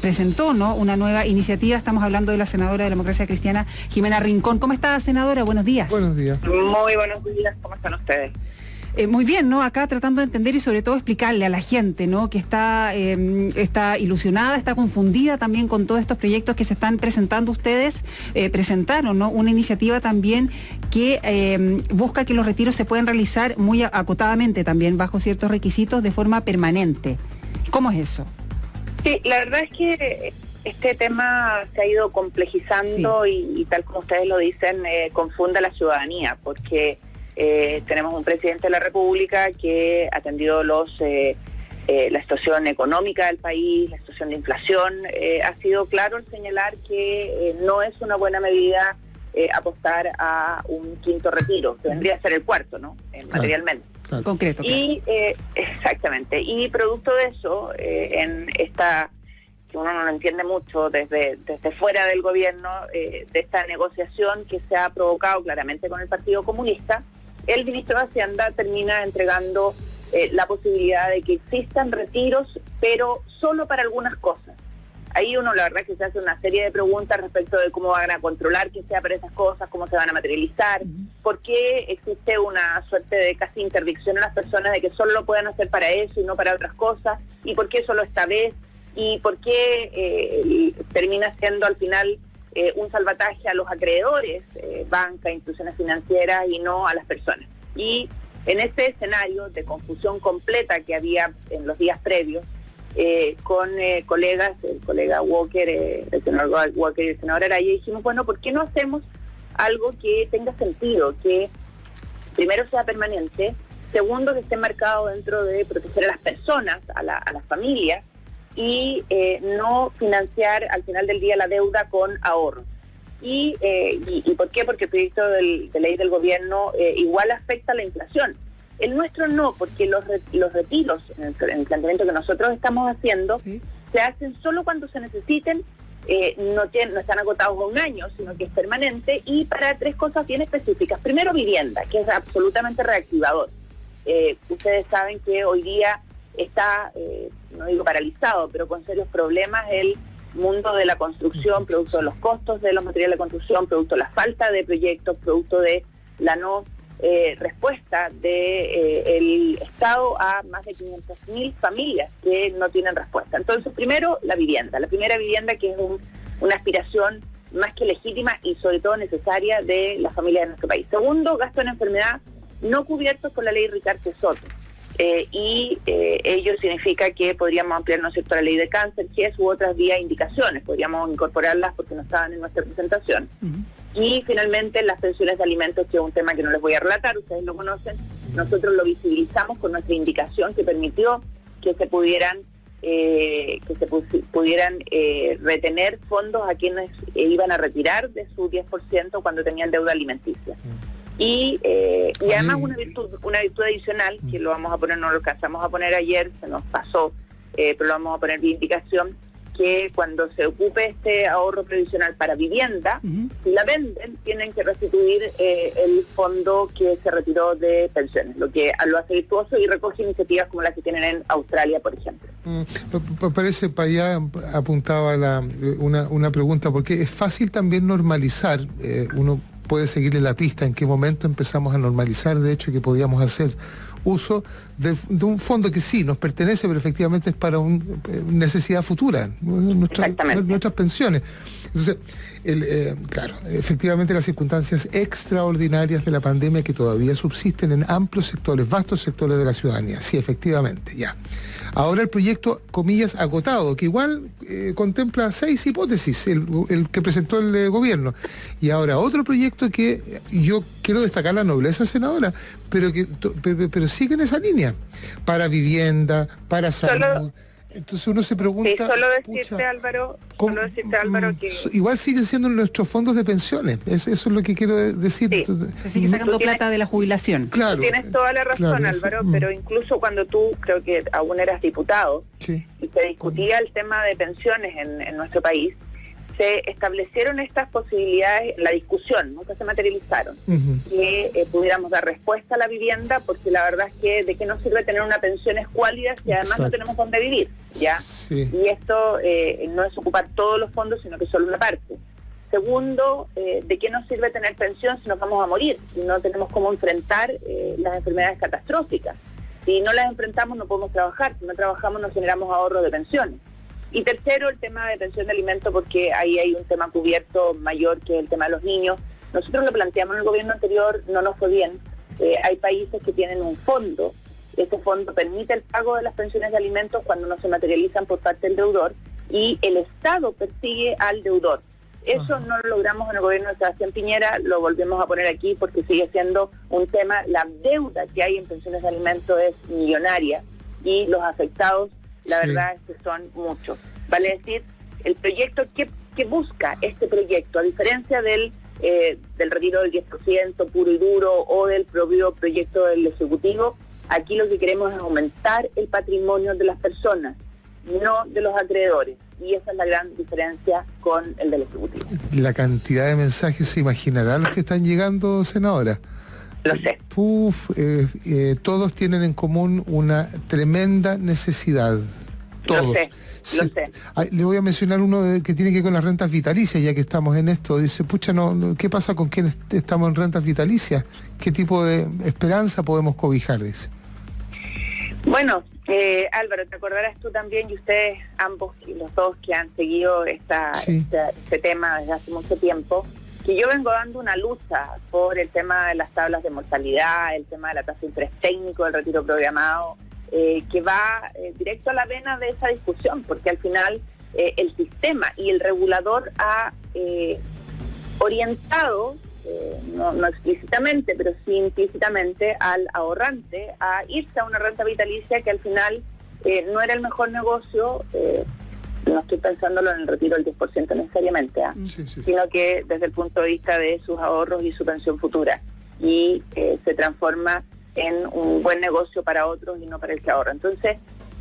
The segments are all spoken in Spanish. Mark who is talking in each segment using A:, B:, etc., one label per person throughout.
A: presentó ¿no? una nueva iniciativa. Estamos hablando de la senadora de la democracia cristiana, Jimena Rincón. ¿Cómo está, senadora? Buenos días.
B: Buenos días.
C: Muy buenos días. ¿Cómo están ustedes?
A: Eh, muy bien, ¿no? Acá tratando de entender y sobre todo explicarle a la gente, ¿no? Que está, em, está ilusionada, está confundida también con todos estos proyectos que se están presentando ustedes. Eh, presentaron, ¿no? Una iniciativa también que em, busca que los retiros se puedan realizar muy acotadamente también, bajo ciertos requisitos, de forma permanente. ¿Cómo es eso?
C: Sí, la verdad es que este tema se ha ido complejizando y, tal como ustedes lo dicen, eh, confunde a la ciudadanía, porque eh, tenemos un presidente de la República que ha atendido los, eh, eh, la situación económica del país, la situación de inflación. ha sido claro en señalar que no es una buena medida apostar a un quinto retiro, que vendría a ser el cuarto, ¿no? materialmente.
A: Concreto.
C: Y exactamente. Y producto de eso, en esta que uno no lo entiende mucho desde, desde fuera del gobierno, de esta negociación que se ha provocado claramente con el Partido Comunista, el ministro de Hacienda termina entregando eh, la posibilidad de que existan retiros, pero solo para algunas cosas. Ahí uno la verdad que se hace una serie de preguntas respecto de cómo van a controlar que sea para esas cosas, cómo se van a materializar, por qué existe una suerte de casi interdicción a las personas de que solo lo pueden hacer para eso y no para otras cosas, y por qué solo esta vez, y por qué eh, termina siendo al final eh, un salvataje a los acreedores, eh, banca, instituciones financieras y no a las personas. Y en este escenario de confusión completa que había en los días previos, eh, con colegas, el colega Walker, el senador Walker y el senador Araya, dijimos, bueno, ¿por qué no hacemos algo que tenga sentido, que primero sea permanente, segundo que esté marcado dentro de proteger a las personas, a, a las familias, y eh, no financiar al final del día la deuda con ahorros. ¿Y, eh, y, por qué? Porque el proyecto de ley del gobierno eh, igual afecta a la inflación. El nuestro no, porque los, los retiros, en el, planteamiento que nosotros estamos haciendo, se hacen solo cuando se necesiten, no, tienen, no están agotados a un año, sino que es permanente, y para tres cosas bien específicas. Primero, vivienda, que es absolutamente reactivador. ustedes saben que hoy día está, eh, no digo paralizado, pero con serios problemas el mundo de la construcción, producto de los costos de los materiales de construcción, producto de la falta de proyectos, producto de la no eh, respuesta del de, eh, Estado a más de 500.000 familias que no tienen respuesta. Entonces, primero, la vivienda. La primera vivienda que es una aspiración más que legítima y sobre todo necesaria de las familias de nuestro país. Segundo, gasto en enfermedad no cubiertos por la ley Ricardo Soto. Eh, y ello significa que podríamos ampliar ¿no cierto? la ley de cáncer, GES u otras vías indicaciones, podríamos incorporarlas porque no estaban en nuestra presentación. Y finalmente las pensiones de alimentos, que es un tema que no les voy a relatar, ustedes lo conocen, nosotros lo visibilizamos con nuestra indicación que permitió que se pudieran eh, que se pudieran retener fondos a quienes iban a retirar de su 10% cuando tenían deuda alimenticia. Y, eh, y además una virtud, una virtud adicional, que lo vamos a poner, no lo alcanzamos a poner ayer, se nos pasó, eh, pero lo vamos a poner de indicación, que cuando se ocupe este ahorro previsional para vivienda, si la venden, tienen que restituir eh, el fondo que se retiró de pensiones, lo que lo hace virtuoso y recoge iniciativas como las que tienen en Australia, por ejemplo.
B: Mm, parece, para allá apuntaba la, una, una pregunta, porque es fácil también normalizar, uno puede seguirle la pista en qué momento empezamos a normalizar, de hecho, que podíamos hacer uso de, un fondo que sí nos pertenece, pero efectivamente es para una eh, necesidad futura, nuestras pensiones. Entonces, eh, claro, efectivamente las circunstancias extraordinarias de la pandemia que todavía subsisten en amplios sectores, vastos sectores de la ciudadanía, sí, efectivamente, ya. Ahora el proyecto, comillas, agotado, que igual eh, contempla seis hipótesis, el, que presentó el eh, gobierno. Y ahora otro proyecto que yo quiero destacar la nobleza senadora, pero que pero, sigue en esa línea, para vivienda, para salud. Entonces uno se pregunta... Sí,
C: solo decirte, Álvaro, solo decirte, Álvaro, que...
B: Igual siguen siendo nuestros fondos de pensiones, eso es lo que quiero decir.
A: se sigue sacando plata de la jubilación.
C: Claro. Tienes toda la razón, Álvaro, mm. pero incluso cuando tú, creo que aún eras diputado, y se discutía el tema de pensiones en, nuestro país, se establecieron estas posibilidades, la discusión, nunca se materializaron, que eh, pudiéramos dar respuesta a la vivienda, porque la verdad es que de qué nos sirve tener una pensión escuálida si además no tenemos dónde vivir, ¿ya? Y esto eh, no es ocupar todos los fondos, sino que solo una parte. Segundo, eh, ¿de qué nos sirve tener pensión si nos vamos a morir? Si no tenemos cómo enfrentar las enfermedades catastróficas. Si no las enfrentamos no podemos trabajar, si no trabajamos no generamos ahorro de pensiones. Y tercero, el tema de pensión de alimentos, porque ahí hay un tema cubierto mayor que el tema de los niños. Nosotros lo planteamos en el gobierno anterior, no nos fue bien. Eh, hay países que tienen un fondo. Ese fondo permite el pago de las pensiones de alimentos cuando no se materializan por parte del deudor y el Estado persigue al deudor. Eso no lo logramos en el gobierno de Sebastián Piñera, lo volvemos a poner aquí porque sigue siendo un tema, la deuda que hay en pensiones de alimentos es millonaria y los afectados la verdad es que son muchos. Vale decir, el proyecto, ¿qué, busca este proyecto? A diferencia del, eh, del retiro del 10% puro y duro o del propio proyecto del Ejecutivo, aquí lo que queremos es aumentar el patrimonio de las personas, no de los acreedores. Y esa es la gran diferencia con el del Ejecutivo.
B: La cantidad de mensajes se imaginará los que están llegando, senadora.
C: Lo sé.
B: Eh, eh, todos tienen en común una tremenda necesidad. Todos. Lo sé.
C: Lo sé.
B: le voy a mencionar uno que tiene que ver con las rentas vitalicias, ya que estamos en esto. Dice, pucha, no, ¿qué pasa con quienes estamos en rentas vitalicias? ¿Qué tipo de esperanza podemos cobijar? Dice.
C: Bueno, eh, Álvaro, te acordarás tú también y ustedes ambos, los dos que han seguido esta, este tema desde hace mucho tiempo, que yo vengo dando una lucha por el tema de las tablas de mortalidad, el tema de la tasa de interés técnico, del retiro programado, eh, que va eh, directo a la vena de esa discusión, porque al final eh, el sistema y el regulador ha orientado, no, no, explícitamente, pero sí implícitamente, al ahorrante a irse a una renta vitalicia que al final no era el mejor negocio no estoy pensándolo en el retiro del 10% necesariamente, ¿ah? sino que desde el punto de vista de sus ahorros y su pensión futura. Y eh, se transforma en un buen negocio para otros y no para el que ahorra. Entonces,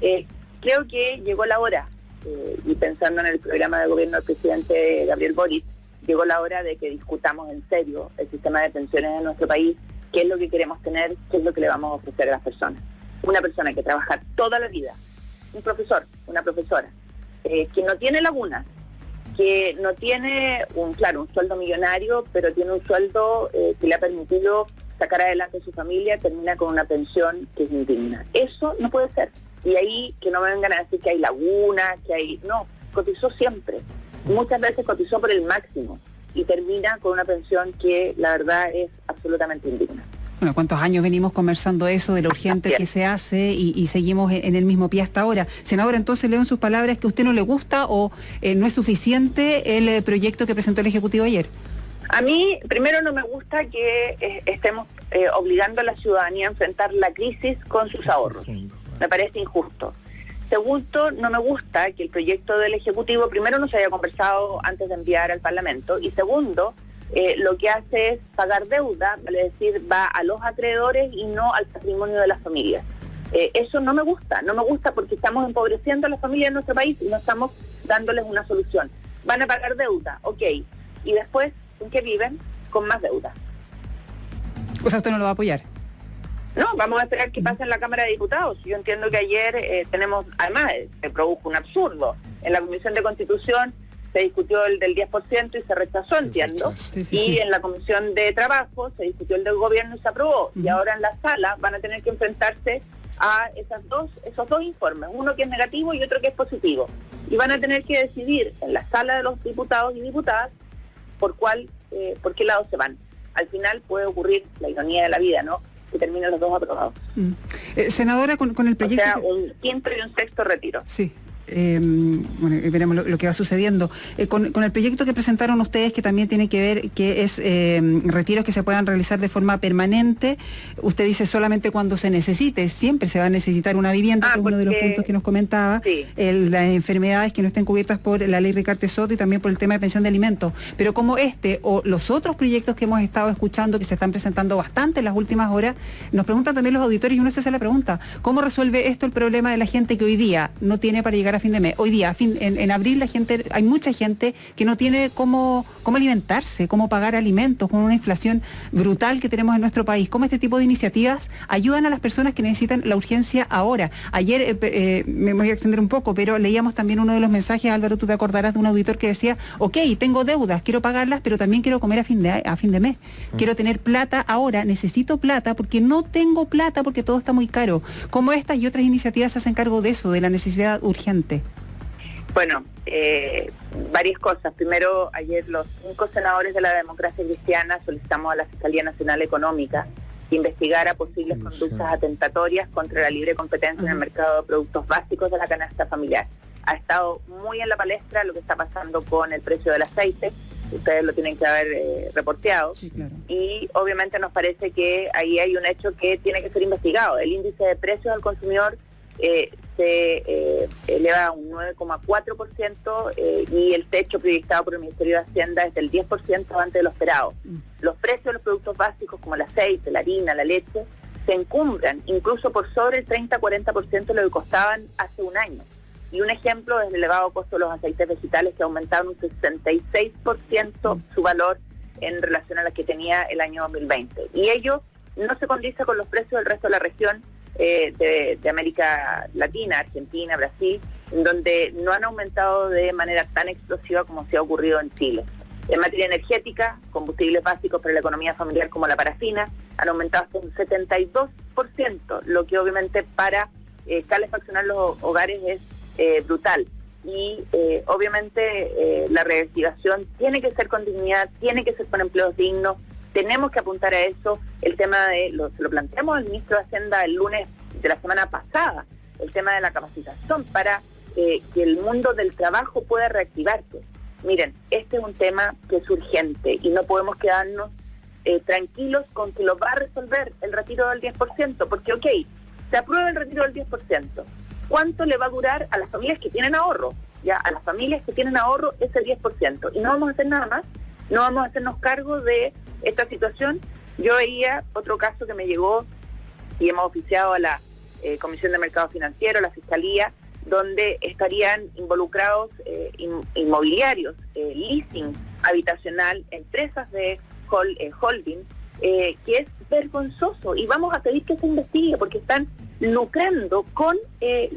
C: eh, creo que llegó la hora, eh, y pensando en el programa de gobierno del presidente Gabriel Boric, llegó la hora de que discutamos en serio el sistema de pensiones en nuestro país, qué es lo que queremos tener, qué es lo que le vamos a ofrecer a las personas. Una persona que trabaja toda la vida, un profesor, una profesora, eh, que no tiene lagunas, que no tiene un, claro, un sueldo millonario, pero tiene un sueldo eh, que le ha permitido sacar adelante a su familia, termina con una pensión que es indigna. Eso no puede ser. Y ahí que no me vengan a decir que hay lagunas, que hay... No, cotizó siempre. Muchas veces cotizó por el máximo y termina con una pensión que la verdad es absolutamente indigna.
A: Bueno, ¿cuántos años venimos conversando eso de lo urgente que se hace y, seguimos en el mismo pie hasta ahora? Senadora, entonces leo en sus palabras que a usted no le gusta o eh, no es suficiente el eh, proyecto que presentó el Ejecutivo ayer.
C: A mí, primero, no me gusta que eh, estemos obligando a la ciudadanía a enfrentar la crisis con sus ahorros. Me parece injusto. Segundo, no me gusta que el proyecto del Ejecutivo, primero, no se haya conversado antes de enviar al Parlamento. Y segundo, eh, lo que hace es pagar deuda, vale decir, va a los acreedores y no al patrimonio de las familias. Eh, eso no me gusta, no me gusta porque estamos empobreciendo a las familias de nuestro país y no estamos dándoles una solución. Van a pagar deuda, ok, y después, ¿en qué viven? Con más deuda.
A: O sea, usted no lo va a apoyar.
C: No, vamos a esperar que pase en la Cámara de Diputados. Yo entiendo que ayer eh, tenemos, además, se produjo un absurdo. En la Comisión de Constitución se discutió el del 10% y se rechazó, entiendo. y en la Comisión de Trabajo se discutió el del gobierno y se aprobó. Y ahora en la sala van a tener que enfrentarse a esas dos, esos dos informes, uno que es negativo y otro que es positivo. Y van a tener que decidir en la sala de los diputados y diputadas por cuál, eh, por qué lado se van. Al final puede ocurrir la ironía de la vida, ¿no? Que terminen los dos aprobados.
A: Mm. Eh, senadora, con, el proyecto...
C: O sea, un quinto y un sexto retiro.
A: Sí. Em, bueno, veremos lo, que va sucediendo. Eh, con, el proyecto que presentaron ustedes, que también tiene que ver, que es em, retiros que se puedan realizar de forma permanente, usted dice solamente cuando se necesite, siempre se va a necesitar una vivienda, ah, que es uno de los puntos que nos comentaba, las enfermedades que no estén cubiertas por la ley Ricarte Soto y también por el tema de pensión de alimentos. Pero como este o los otros proyectos que hemos estado escuchando, que se están presentando bastante en las últimas horas, nos preguntan también los auditores y uno se hace la pregunta, ¿cómo resuelve esto el problema de la gente que hoy día no tiene para llegar a fin de mes. Hoy día, fin, en, abril, la gente, hay mucha gente que no tiene cómo, cómo alimentarse, cómo pagar alimentos, con una inflación brutal que tenemos en nuestro país. ¿Cómo este tipo de iniciativas ayudan a las personas que necesitan la urgencia ahora? Ayer, eh, eh, me voy a extender un poco, pero leíamos también uno de los mensajes, Álvaro, tú te acordarás de un auditor que decía, ok, tengo deudas, quiero pagarlas, pero también quiero comer a fin de, a fin de mes. Mm. Quiero tener plata ahora, necesito plata porque no tengo plata porque todo está muy caro. ¿Cómo estas y otras iniciativas se hacen cargo de eso, de la necesidad urgente?
C: Bueno, eh, varias cosas. Primero, ayer los cinco senadores de la democracia cristiana solicitamos a la Fiscalía Nacional Económica que investigara posibles conductas atentatorias contra la libre competencia en el mercado de productos básicos de la canasta familiar. Ha estado muy en la palestra lo que está pasando con el precio del aceite, ustedes lo tienen que haber eh, reporteado. Y obviamente nos parece que ahí hay un hecho que tiene que ser investigado. El índice de precios al consumidor eh, se eh, eleva a un 9,4% y el techo proyectado por el Ministerio de Hacienda es del 10% antes de lo esperado. Mm. Los precios de los productos básicos como el aceite, la harina, la leche, se encumbran incluso por sobre el 30-40% de lo que costaban hace un año. Y un ejemplo es el elevado costo de los aceites vegetales que aumentaron un 66% su valor en relación a la que tenía el año 2020. Y ello no se condice con los precios del resto de la región eh, de, América Latina, Argentina, Brasil, donde no han aumentado de manera tan explosiva como se ha ocurrido en Chile. En materia energética, combustibles básicos para la economía familiar como la parafina han aumentado hasta un 72%, lo que obviamente para eh, calefaccionar los hogares es eh, brutal. Y eh, obviamente la reinvestigación tiene que ser con dignidad, tiene que ser con empleos dignos, tenemos que apuntar a eso. El tema de, lo, lo planteamos al ministro de Hacienda el lunes de la semana pasada, el tema de la capacitación para que el mundo del trabajo pueda reactivarse. Miren, este es un tema que es urgente y no podemos quedarnos tranquilos con que lo va a resolver el retiro del 10%, porque ok, se aprueba el retiro del 10%, cuánto le va a durar a las familias que tienen ahorro. Ya, a las familias que tienen ahorro ese 10%. Y no vamos a hacer nada más, no vamos a hacernos cargo de esta situación. Yo veía otro caso que me llegó y hemos oficiado a la eh, Comisión de Mercado Financiero, a la Fiscalía, donde estarían involucrados eh, inmobiliarios, eh, leasing habitacional, empresas de holding, que es vergonzoso y vamos a pedir que se investigue porque están lucrando con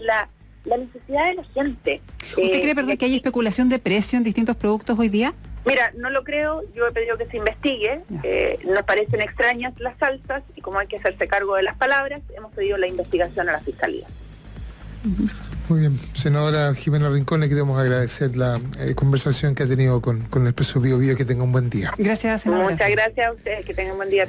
C: la, necesidad de la gente.
A: ¿Usted cree, perdón, que hay especulación de precio en distintos productos hoy día?
C: Mira, no lo creo, yo he pedido que se investigue, eh, nos parecen extrañas las salsas y como hay que hacerse cargo de las palabras, hemos pedido la investigación a la Fiscalía.
B: Muy bien, senadora Jimena Rincón, le queremos agradecer la eh, conversación que ha tenido con, con el preso Bio Bio, que tenga un buen día.
A: Gracias, senadora.
C: Muchas gracias a ustedes, que tengan un buen día.